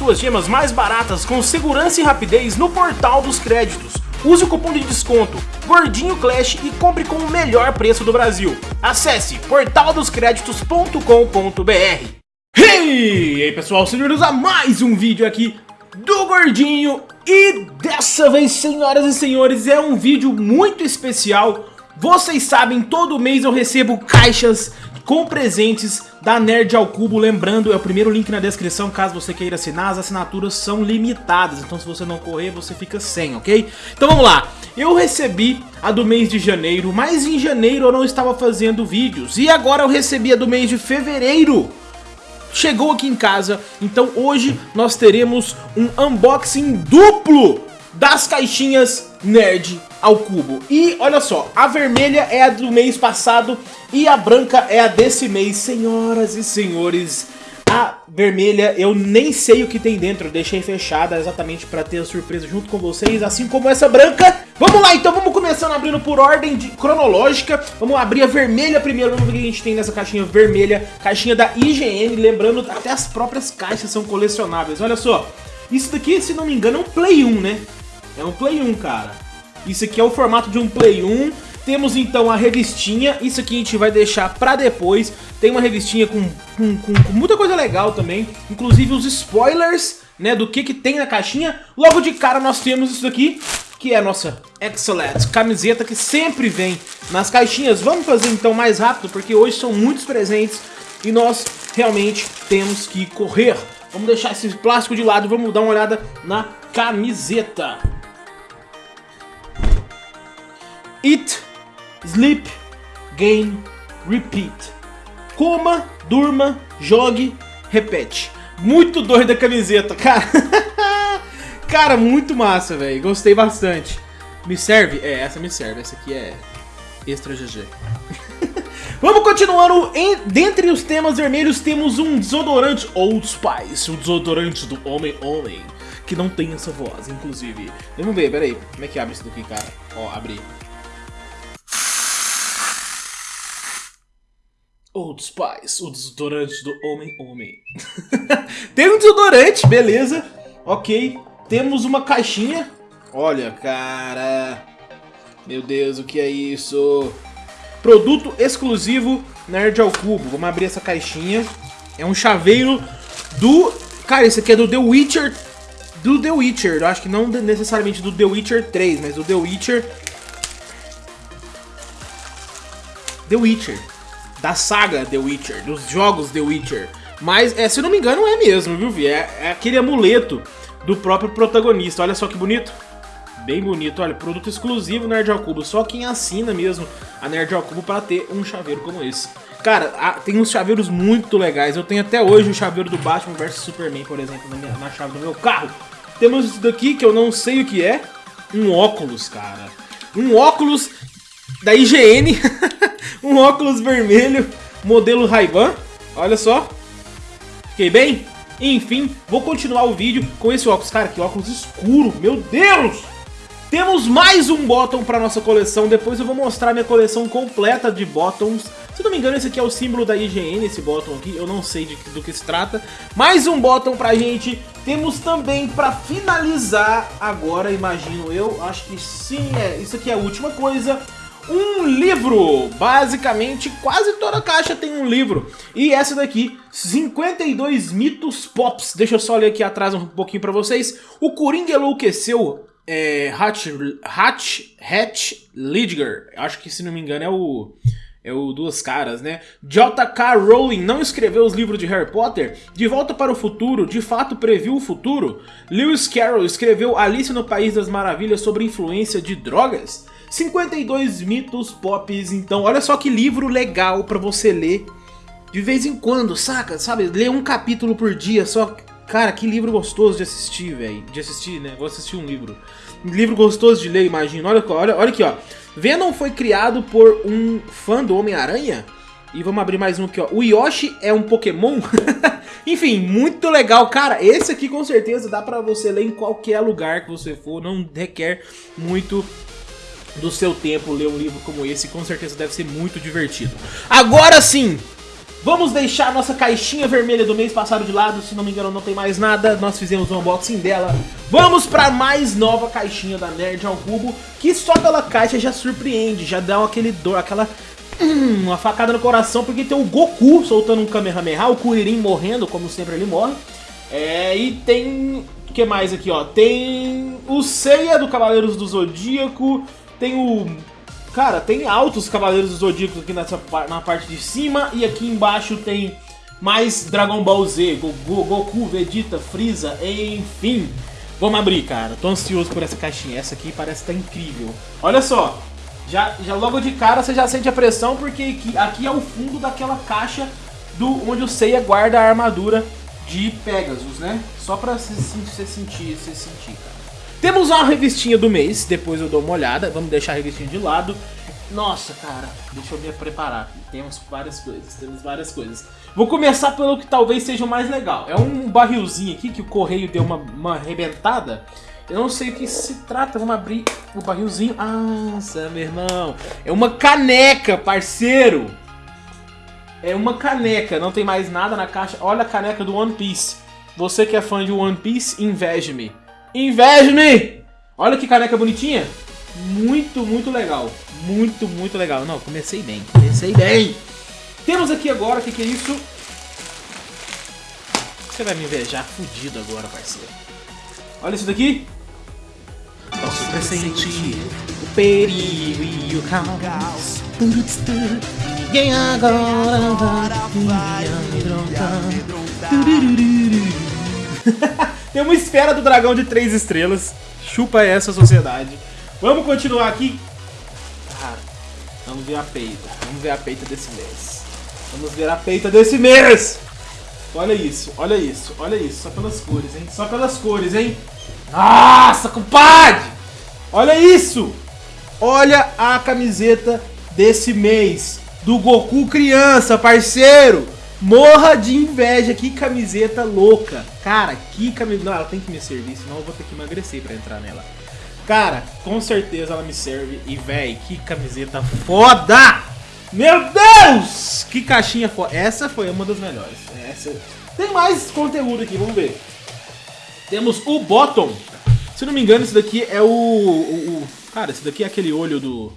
suas gemas mais baratas com segurança e rapidez no Portal dos Créditos. Use o cupom de desconto Gordinho Clash e compre com o melhor preço do Brasil. Acesse portaldoscreditos.com.br Hey! E aí pessoal, sejam bem-vindos a mais um vídeo aqui do Gordinho E dessa vez, senhoras e senhores, é um vídeo muito especial Vocês sabem, todo mês eu recebo caixas com presentes da Nerd ao Cubo. Lembrando, é o primeiro link na descrição caso você queira assinar. As assinaturas são limitadas, então se você não correr, você fica sem, ok? Então vamos lá. Eu recebi a do mês de janeiro, mas em janeiro eu não estava fazendo vídeos. E agora eu recebi a do mês de fevereiro. Chegou aqui em casa, então hoje nós teremos um unboxing duplo das caixinhas Nerd ao cubo. E olha só, a vermelha é a do mês passado e a branca é a desse mês. Senhoras e senhores, a vermelha eu nem sei o que tem dentro, deixei fechada exatamente para ter a surpresa junto com vocês, assim como essa branca. Vamos lá então, vamos começando abrindo por ordem de, cronológica. Vamos abrir a vermelha primeiro, vamos ver o que a gente tem nessa caixinha vermelha, caixinha da IGN, lembrando até as próprias caixas são colecionáveis. Olha só, isso daqui, se não me engano, é um Play 1, né? É um Play 1, cara. Isso aqui é o formato de um Play 1. Temos então a revistinha, isso aqui a gente vai deixar pra depois. Tem uma revistinha com, com, com, com muita coisa legal também, inclusive os spoilers né, do que, que tem na caixinha. Logo de cara nós temos isso aqui, que é a nossa Excellent camiseta que sempre vem nas caixinhas. Vamos fazer então mais rápido, porque hoje são muitos presentes e nós realmente temos que correr. Vamos deixar esse plástico de lado, vamos dar uma olhada na camiseta. Eat, sleep, game, repeat. Coma, durma, jogue, repete. Muito doida a camiseta, cara. cara, muito massa, velho. Gostei bastante. Me serve? É, essa me serve. Essa aqui é extra GG. Vamos continuando. Em, dentre os temas vermelhos temos um desodorante Old Spice, o desodorante do homem-homem, que não tem essa voz, inclusive. Vamos ver, peraí. Como é que abre isso daqui, cara? Ó, abri. Old Spice, o desodorante do homem-homem. Tem um desodorante, beleza. Ok. Temos uma caixinha. Olha, cara. Meu Deus, o que é isso? Produto exclusivo Nerd ao Cubo. Vamos abrir essa caixinha. É um chaveiro do... Cara, esse aqui é do The Witcher. Do The Witcher. Eu acho que não necessariamente do The Witcher 3, mas do The Witcher... The Witcher da saga The Witcher, dos jogos The Witcher. Mas, é, se não me engano, é mesmo, viu, Vi? É, é aquele amuleto do próprio protagonista. Olha só que bonito. Bem bonito, olha, produto exclusivo Nerd ao Cubo. Só quem assina mesmo a Nerd ao Cubo para ter um chaveiro como esse. Cara, tem uns chaveiros muito legais. Eu tenho até hoje o chaveiro do Batman vs Superman, por exemplo, na, minha, na chave do meu carro. Temos isso daqui que eu não sei o que é. Um óculos, cara. Um óculos da IGN. um óculos vermelho, modelo Ray-Ban. Olha só. Fiquei bem? Enfim, vou continuar o vídeo com esse óculos. Cara, que óculos escuro, meu Deus! Temos mais um bottom para nossa coleção, depois eu vou mostrar minha coleção completa de bottoms. Se não me engano, esse aqui é o símbolo da IGN, esse bottom aqui, eu não sei de, do que se trata. Mais um bottom pra gente. Temos também para finalizar agora, imagino eu, acho que sim, é, isso aqui é a última coisa um livro. Basicamente, quase toda caixa tem um livro. E essa daqui, 52 mitos pops. Deixa eu só ler aqui atrás um pouquinho pra vocês. O Coringa enlouqueceu é, Hatch, Hatch, Hatch Lidger. Acho que, se não me engano, é o... É o Duas Caras, né? J.K. Rowling não escreveu os livros de Harry Potter? De Volta para o Futuro, de fato previu o futuro? Lewis Carroll escreveu Alice no País das Maravilhas sobre influência de drogas? 52 mitos pops, então olha só que livro legal pra você ler de vez em quando, saca? Sabe, ler um capítulo por dia, só... Cara, que livro gostoso de assistir, velho. De assistir, né? Vou assistir um livro. Um livro gostoso de ler, imagina. Olha, olha, olha aqui, ó. Venom foi criado por um fã do Homem-Aranha? E vamos abrir mais um aqui, ó. O Yoshi é um Pokémon? Enfim, muito legal. Cara, esse aqui com certeza dá pra você ler em qualquer lugar que você for. Não requer muito do seu tempo ler um livro como esse, com certeza deve ser muito divertido. Agora sim, Vamos deixar a nossa caixinha vermelha do mês passado de lado, se não me engano não tem mais nada, nós fizemos um unboxing dela. Vamos para mais nova caixinha da Nerd ao Cubo, que só pela caixa já surpreende, já dá aquele dor, aquela hum, uma facada no coração, porque tem o Goku soltando um Kamehameha, o Kuririn morrendo, como sempre ele morre. É, e tem... o que mais aqui, ó? Tem o Seiya do Cavaleiros do Zodíaco, tem o Cara, tem altos Cavaleiros do Zodíaco aqui nessa, na parte de cima e aqui embaixo tem mais Dragon Ball Z, Goku, Goku, Vegeta, Freeza, enfim. Vamos abrir, cara. Tô ansioso por essa caixinha. Essa aqui parece estar tá incrível. Olha só, já, já logo de cara você já sente a pressão porque aqui, aqui é o fundo daquela caixa do onde o Seiya guarda a armadura de Pegasus, né? Só pra você, sentir, você sentir, cara. Temos uma revistinha do mês, depois eu dou uma olhada, vamos deixar a revistinha de lado. Nossa, cara, deixa eu me preparar. Temos várias coisas, temos várias coisas. Vou começar pelo que talvez seja o mais legal. É um barrilzinho aqui que o correio deu uma, uma arrebentada. Eu não sei o que se trata, vamos abrir o barrilzinho. Nossa, meu irmão, é uma caneca, parceiro. É uma caneca, não tem mais nada na caixa. Olha a caneca do One Piece. Você que é fã de One Piece, inveje-me. Inveje-me! Olha que caneca bonitinha. Muito, muito legal. Muito, muito legal. Não, comecei bem. Comecei bem. Temos aqui agora, o que, que é isso? Você vai me invejar fudido agora, parceiro. Olha isso daqui. Posso pressentir o perigo e o caos. Ninguém agora vai me amedrontar. Tem uma esfera do dragão de três estrelas. Chupa essa sociedade. Vamos continuar aqui. Vamos ver a peita. Vamos ver a peita desse mês. Vamos ver a peita desse mês. Olha isso, olha isso, olha isso. Só pelas cores, hein? Só pelas cores, hein? Nossa, compadre! Olha isso! Olha a camiseta desse mês. Do Goku criança, parceiro! Morra de inveja, que camiseta louca. Cara, que camiseta... Não, ela tem que me servir, senão eu vou ter que emagrecer pra entrar nela. Cara, com certeza ela me serve. E, véi, que camiseta foda! Meu Deus! Que caixinha foda. Essa foi uma das melhores. Essa... Tem mais conteúdo aqui, vamos ver. Temos o Bottom. Se não me engano, esse daqui é o, o, o... Cara, esse daqui é aquele olho do,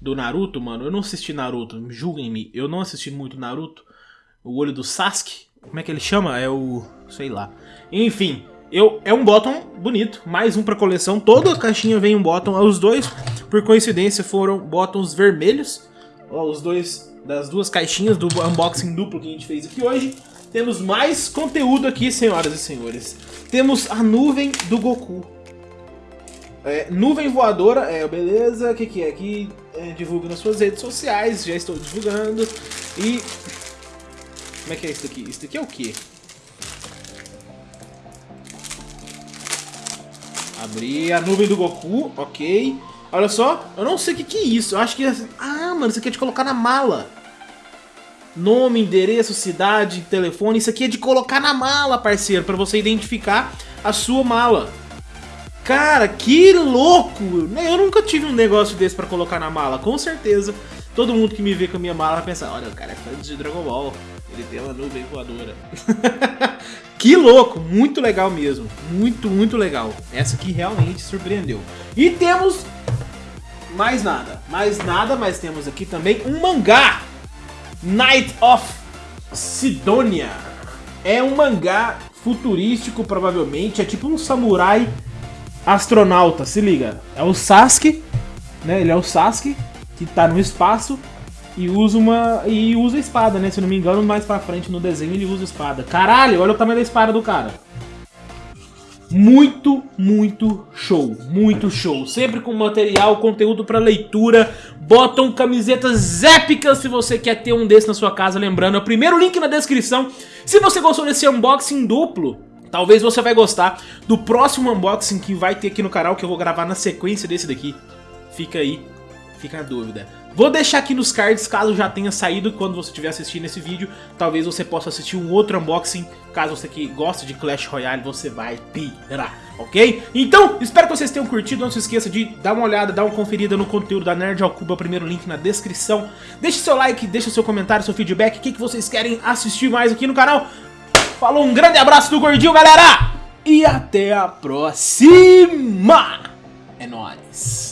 do Naruto, mano. Eu não assisti Naruto, julguem-me. Eu não assisti muito Naruto o olho do Sasuke. Como é que ele chama? É o... sei lá. Enfim, eu, é um bottom bonito, mais um pra coleção. Toda a caixinha vem um bottom. Os dois, por coincidência, foram bottoms vermelhos. Ó, os dois das duas caixinhas do unboxing duplo que a gente fez aqui hoje. Temos mais conteúdo aqui, senhoras e senhores. Temos a nuvem do Goku. É, nuvem voadora, é, beleza, o que, que é? Aqui é, divulga nas suas redes sociais, já estou divulgando. E como é que é isso daqui? Isso daqui é o quê? Abrir a nuvem do Goku, ok. Olha só, eu não sei o que, que é isso. Eu acho que... É... Ah, mano, isso aqui é de colocar na mala. Nome, endereço, cidade, telefone. Isso aqui é de colocar na mala, parceiro, pra você identificar a sua mala. Cara, que louco! Eu nunca tive um negócio desse pra colocar na mala. Com certeza, todo mundo que me vê com a minha mala vai pensar, olha, o cara é fã de Dragon Ball. Ele tem uma nuvem voadora. que louco, muito legal mesmo. Muito, muito legal. Essa aqui realmente surpreendeu. E temos mais nada. Mais nada, mas temos aqui também um mangá. Night of Sidonia. É um mangá futurístico, provavelmente. É tipo um samurai astronauta, se liga. É o Sasuke, né? Ele é o Sasuke, que tá no espaço e usa uma. E usa espada, né? Se não me engano, mais pra frente no desenho ele usa espada. Caralho, olha o tamanho da espada do cara. Muito, muito show. Muito show. Sempre com material, conteúdo para leitura. Botam camisetas épicas se você quer ter um desse na sua casa. Lembrando, é o primeiro link na descrição. Se você gostou desse unboxing duplo, talvez você vai gostar do próximo unboxing que vai ter aqui no canal, que eu vou gravar na sequência desse daqui. Fica aí Fica a dúvida. Vou deixar aqui nos cards caso já tenha saído quando você estiver assistindo esse vídeo. Talvez você possa assistir um outro unboxing. Caso você que gosta de Clash Royale, você vai pirar, ok? Então, espero que vocês tenham curtido. Não se esqueça de dar uma olhada, dar uma conferida no conteúdo da Nerd ao Cubo. O primeiro link na descrição. Deixe seu like, deixe seu comentário, seu feedback. O que, que vocês querem assistir mais aqui no canal. Falou, um grande abraço do Gordinho, galera! E até a próxima! É nóis!